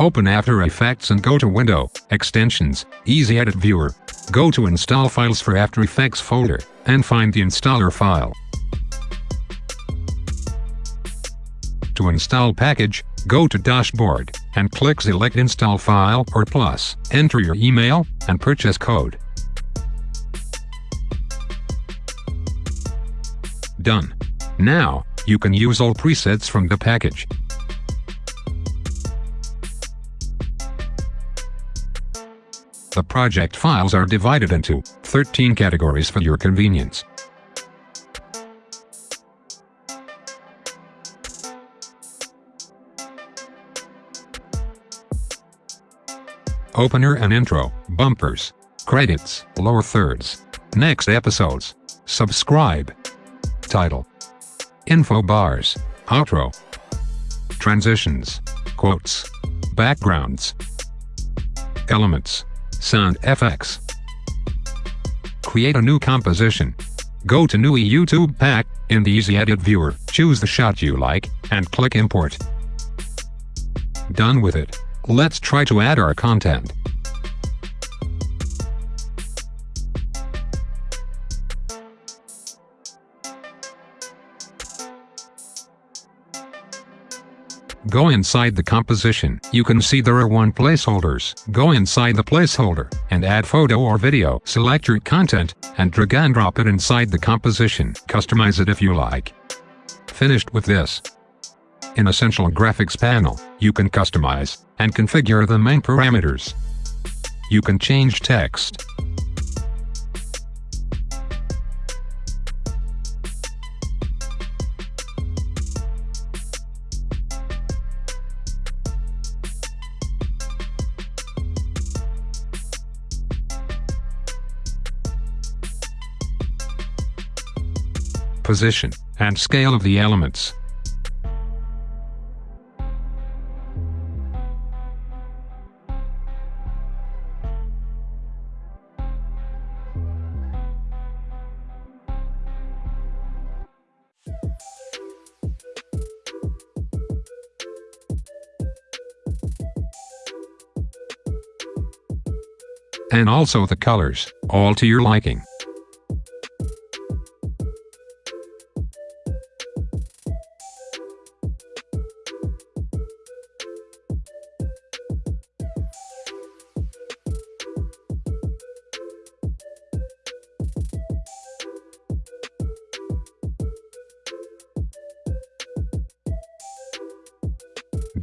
Open After Effects and go to Window, Extensions, Easy Edit Viewer. Go to Install Files for After Effects folder, and find the installer file. To install package, go to Dashboard, and click Select Install File or Plus. Enter your email, and purchase code. Done. Now, you can use all presets from the package. The project files are divided into 13 categories for your convenience. Opener and intro, bumpers, credits, lower thirds, next episodes, subscribe, title, info bars, outro, transitions, quotes, backgrounds, elements, sound FX. Create a new composition. Go to New YouTube Pack, in the Easy Edit viewer, choose the shot you like, and click Import. Done with it. Let's try to add our content. Go inside the composition. You can see there are one placeholders. Go inside the placeholder and add photo or video. Select your content and drag and drop it inside the composition. Customize it if you like. Finished with this. In Essential Graphics panel, you can customize and configure the main parameters. You can change text, position, and scale of the elements. And also the colors, all to your liking.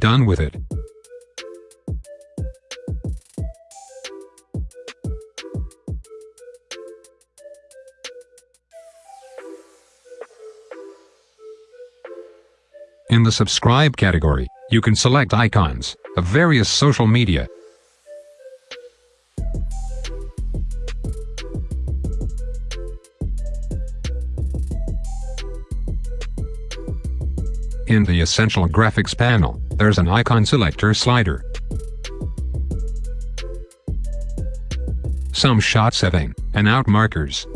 Done with it. In the subscribe category, you can select icons of various social media. In the Essential Graphics panel, there's an icon selector slider. Some shot setting, and out markers.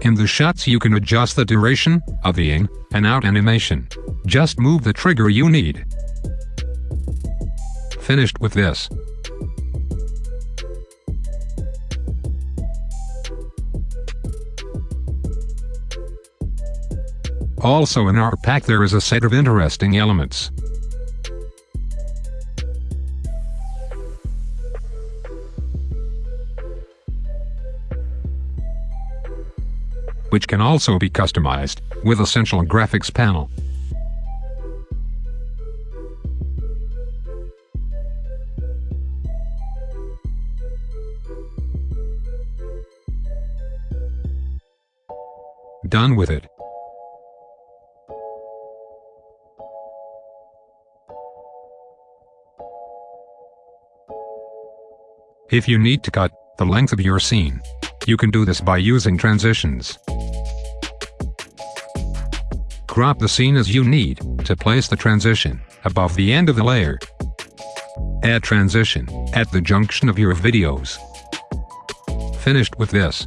In the shots you can adjust the duration of the in and out animation. Just move the trigger you need. Finished with this. Also in our pack there is a set of interesting elements. Which can also be customized with Essential Graphics panel. Done with it. If you need to cut the length of your scene, you can do this by using transitions. Crop the scene as you need to place the transition above the end of the layer. Add transition at the junction of your videos. Finished with this.